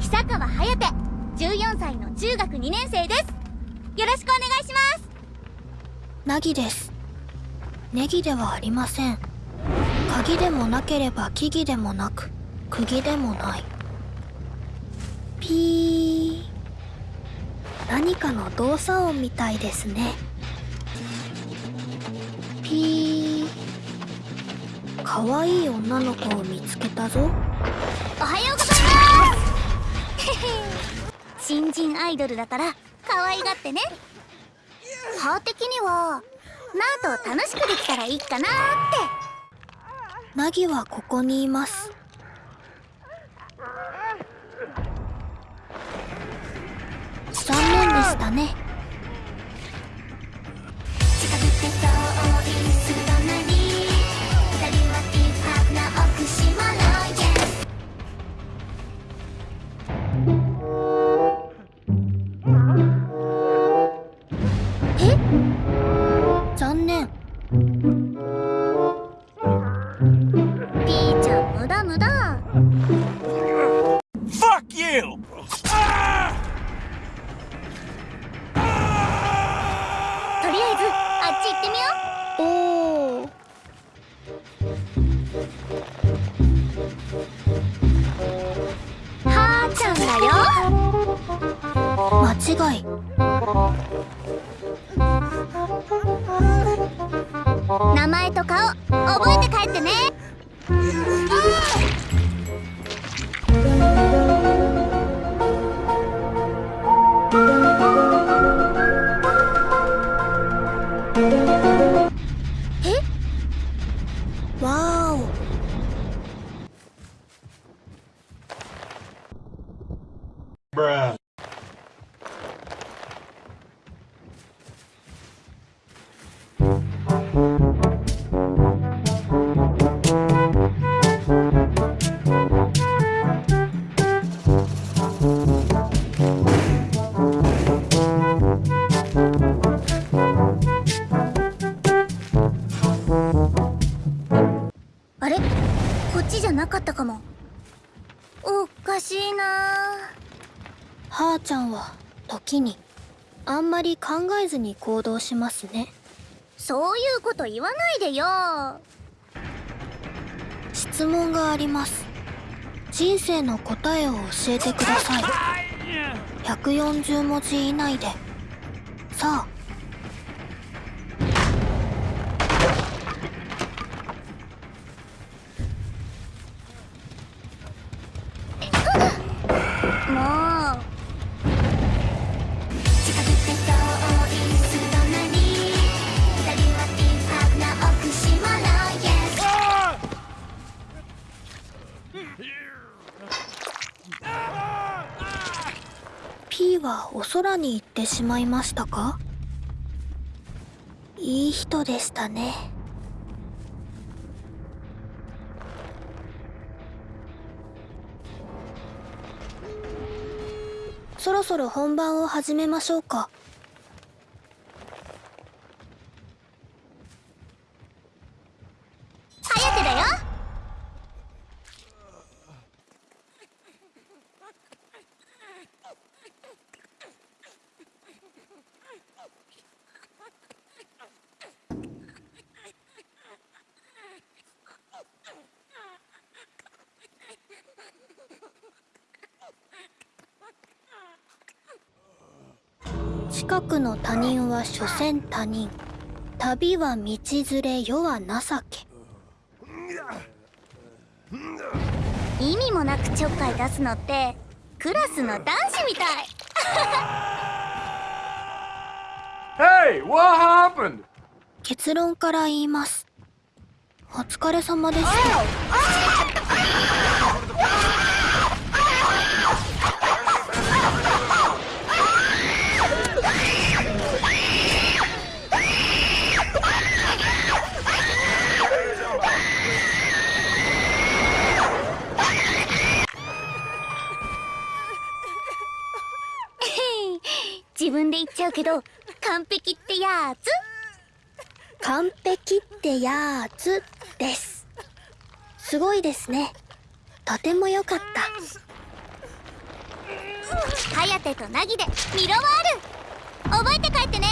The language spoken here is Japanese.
久川颯14歳の中学2年生です。よろしくお願いします。なぎです。ネギではありません。鍵でもなければ木々でもなく釘でもない。ピー。何かの動作音みたいですね。ピー。かわいい女の子を見つけたぞ。おはよう人アイドルだから可愛がってね。法的にはナーと楽しくできたらいいかなって。ナギはここにいます。残念でしたね。りあえずあっち行ってみよおおうはーちゃんだよ。間違い。名前と顔覚えて帰ってね あれ？こっちじゃなかったかも。おかしいなはーちゃんは時にあんまり考えずに行動しますね。そういうこと言わないでよ。質問があります。人生の答えを教えてください。140文字以内で。さあはお空に行ってしまいましたか？いい人でしたね。そろそろ本番を始めましょうか颯だよ近くの他人は所詮他人。旅は道連れ世は情け。意味もなくちょっかい出すのってクラスの男子みたい。Hey, what happened? 結論から言います。お疲れ様でした言っちゃうけど完璧ってやつ？完璧ってやつです。すごいですね。とても良かった。颯と凪でミロワール。覚えて帰ってね